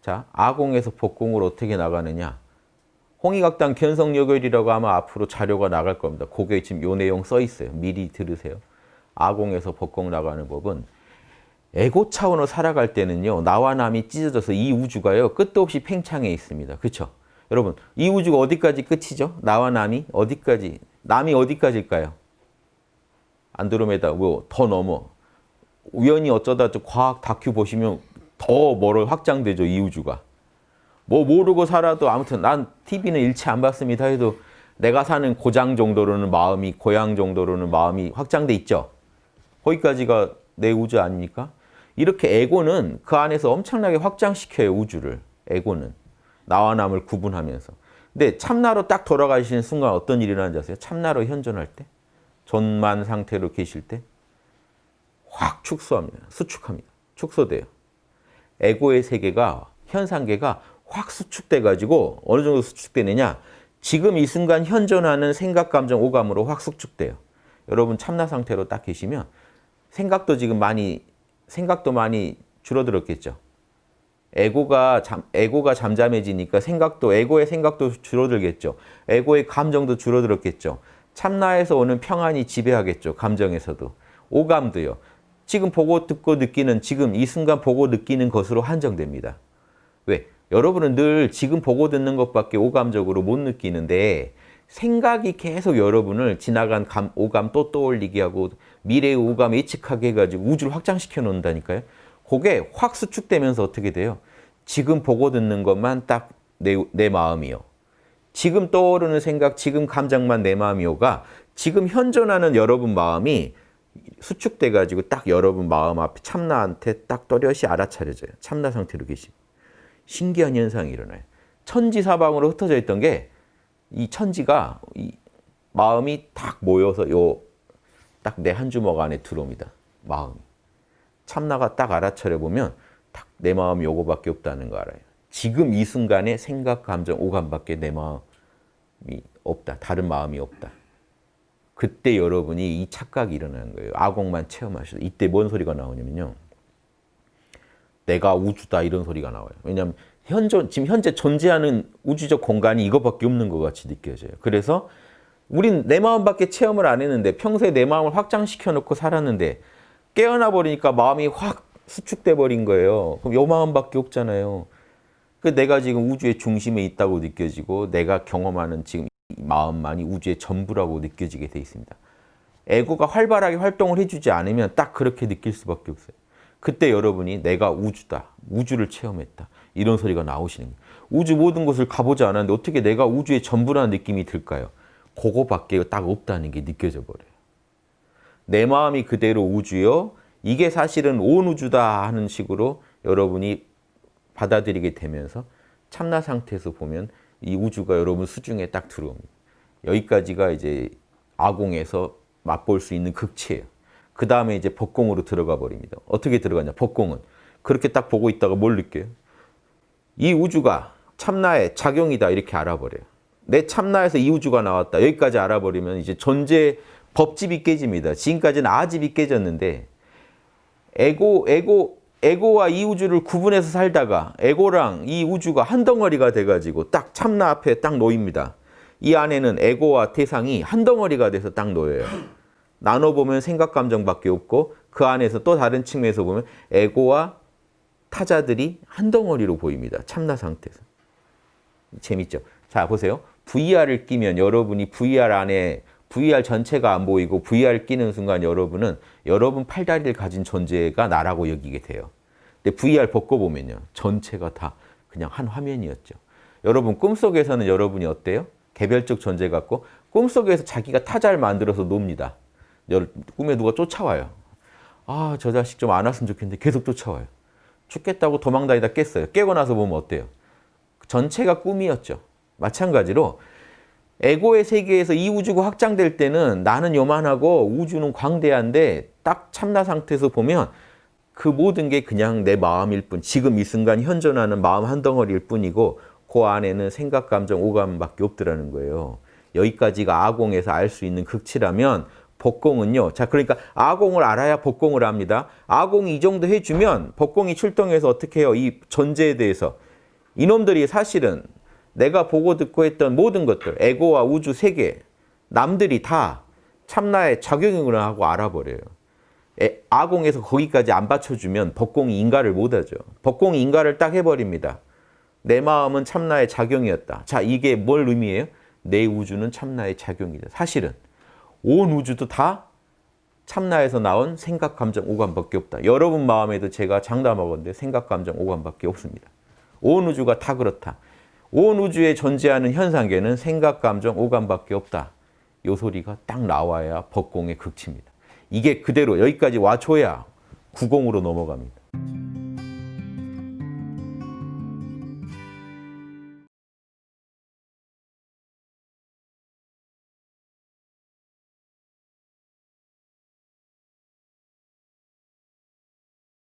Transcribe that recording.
자, 아공에서 복공으로 어떻게 나가느냐. 홍익학당 견성여결이라고 아마 앞으로 자료가 나갈 겁니다. 거기에 지금 요 내용 써 있어요. 미리 들으세요. 아공에서 복공 나가는 법은 에고 차원으로 살아갈 때는요. 나와 남이 찢어져서 이 우주가요. 끝도 없이 팽창해 있습니다. 그렇죠? 여러분 이 우주가 어디까지 끝이죠? 나와 남이 어디까지? 남이 어디까지일까요? 안드로메다 뭐 더 넘어. 우연히 어쩌다 좀 과학 다큐 보시면 더 멀어 확장되죠. 이 우주가. 뭐 모르고 살아도 아무튼 난 TV는 일체 안 봤습니다 해도 내가 사는 고장 정도로는 마음이 고향 정도로는 마음이 확장돼 있죠. 거기까지가 내 우주 아닙니까? 이렇게 에고는 그 안에서 엄청나게 확장시켜요. 우주를. 에고는. 나와 남을 구분하면서. 근데 참나로 딱 돌아가시는 순간 어떤 일이 일어나는지 아세요? 참나로 현존할 때? 전만 상태로 계실 때? 확 축소합니다. 수축합니다. 축소돼요. 에고의 세계가 현상계가 확 수축돼 가지고 어느 정도 수축되느냐 지금 이 순간 현존하는 생각, 감정, 오감으로 확 수축돼요. 여러분 참나 상태로 딱 계시면 생각도 지금 많이 생각도 많이 줄어들었겠죠. 에고가 잠, 에고가 잠잠해지니까 생각도 에고의 생각도 줄어들겠죠. 에고의 감정도 줄어들었겠죠. 참나에서 오는 평안이 지배하겠죠. 감정에서도. 오감도요. 지금 보고 듣고 느끼는 지금 이 순간 보고 느끼는 것으로 한정됩니다. 왜? 여러분은 늘 지금 보고 듣는 것밖에 오감적으로 못 느끼는데 생각이 계속 여러분을 지나간 감, 오감 또 떠올리게 하고 미래의 오감 예측하게 해가지고 우주를 확장시켜 놓는다니까요. 그게 확 수축되면서 어떻게 돼요? 지금 보고 듣는 것만 딱 내 내 마음이요. 지금 떠오르는 생각, 지금 감정만 내 마음이요가 지금 현존하는 여러분 마음이 수축돼 가지고 딱 여러분 마음 앞에 참나한테 딱 또렷이 알아차려져요. 참나 상태로 계시면. 신기한 현상이 일어나요. 천지 사방으로 흩어져 있던 게 이 천지가 이 마음이 딱 모여서 요 딱 내 한 주먹 안에 들어옵니다. 마음이. 참나가 딱 알아차려 보면 딱 내 마음이 요거밖에 없다는 거 알아요. 지금 이 순간에 생각, 감정, 오감밖에 내 마음이 없다. 다른 마음이 없다. 그때 여러분이 이 착각이 일어나는 거예요. 아공만 체험하셔도. 이때 뭔 소리가 나오냐면요. 내가 우주다 이런 소리가 나와요. 왜냐하면 현존, 지금 현재 존재하는 우주적 공간이 이것밖에 없는 것 같이 느껴져요. 그래서 우린 내 마음밖에 체험을 안 했는데 평소에 내 마음을 확장시켜 놓고 살았는데 깨어나 버리니까 마음이 확 수축돼 버린 거예요. 그럼 요 마음밖에 없잖아요. 그 내가 지금 우주의 중심에 있다고 느껴지고 내가 경험하는 지금 이 마음만이 우주의 전부라고 느껴지게 돼 있습니다. 에고가 활발하게 활동을 해주지 않으면 딱 그렇게 느낄 수밖에 없어요. 그때 여러분이 내가 우주다. 우주를 체험했다. 이런 소리가 나오시는 거예요. 우주 모든 곳을 가보지 않았는데 어떻게 내가 우주의 전부라는 느낌이 들까요? 그거밖에 딱 없다는 게 느껴져 버려요. 내 마음이 그대로 우주요. 이게 사실은 온 우주다 하는 식으로 여러분이 받아들이게 되면서 참나 상태에서 보면 이 우주가 여러분 수중에 딱 들어옵니다. 여기까지가 이제 아공에서 맛볼 수 있는 극치예요. 그 다음에 이제 법공으로 들어가 버립니다. 어떻게 들어가냐? 법공은 그렇게 딱 보고 있다가 뭘 느껴요? 이 우주가 참나의 작용이다 이렇게 알아버려요. 내 참나에서 이 우주가 나왔다. 여기까지 알아버리면 이제 존재 법집이 깨집니다. 지금까지는 아집이 깨졌는데 에고 에고 에고와 이 우주를 구분해서 살다가 에고랑 이 우주가 한 덩어리가 돼가지고 딱 참나 앞에 딱 놓입니다. 이 안에는 에고와 태상이 한 덩어리가 돼서 딱 놓여요. 나눠보면 생각, 감정밖에 없고 그 안에서 또 다른 측면에서 보면 에고와 타자들이 한 덩어리로 보입니다. 참나 상태에서. 재밌죠? 자 보세요. VR을 끼면 여러분이 VR 안에 VR 전체가 안 보이고 VR 끼는 순간 여러분은 여러분 팔다리를 가진 존재가 나라고 여기게 돼요. 근데 VR 벗고 보면요. 전체가 다 그냥 한 화면이었죠. 여러분 꿈속에서는 여러분이 어때요? 개별적 존재 같고 꿈속에서 자기가 타자를 만들어서 놉니다. 꿈에 누가 쫓아와요. 아, 저 자식 좀 안 왔으면 좋겠는데 계속 쫓아와요. 죽겠다고 도망다니다 깼어요. 깨고 나서 보면 어때요? 전체가 꿈이었죠. 마찬가지로 에고의 세계에서 이 우주가 확장될 때는 나는 요만하고 우주는 광대한데 딱 참나 상태에서 보면 그 모든 게 그냥 내 마음일 뿐 지금 이 순간 현존하는 마음 한 덩어리일 뿐이고 그 안에는 생각, 감정, 오감밖에 없더라는 거예요. 여기까지가 아공에서 알 수 있는 극치라면 복공은요. 자, 그러니까 아공을 알아야 복공을 합니다. 아공이 이 정도 해주면 복공이 출동해서 어떻게 해요? 이 존재에 대해서 이놈들이 사실은 내가 보고 듣고 했던 모든 것들, 에고와 우주 세계, 남들이 다 참나의 작용이구나 하고 알아버려요. 에, 아공에서 거기까지 안 받쳐주면 법공이 인가를 못하죠. 법공이 인가를 딱 해버립니다. 내 마음은 참나의 작용이었다. 자, 이게 뭘 의미해요? 내 우주는 참나의 작용이다. 사실은 온 우주도 다 참나에서 나온 생각, 감정, 오감밖에 없다. 여러분 마음에도 제가 장담하건데 생각, 감정, 오감밖에 없습니다. 온 우주가 다 그렇다. 온 우주에 존재하는 현상계는 생각, 감정, 오감밖에 없다. 요 소리가 딱 나와야 법공의 극치입니다. 이게 그대로 여기까지 와줘야 구공으로 넘어갑니다.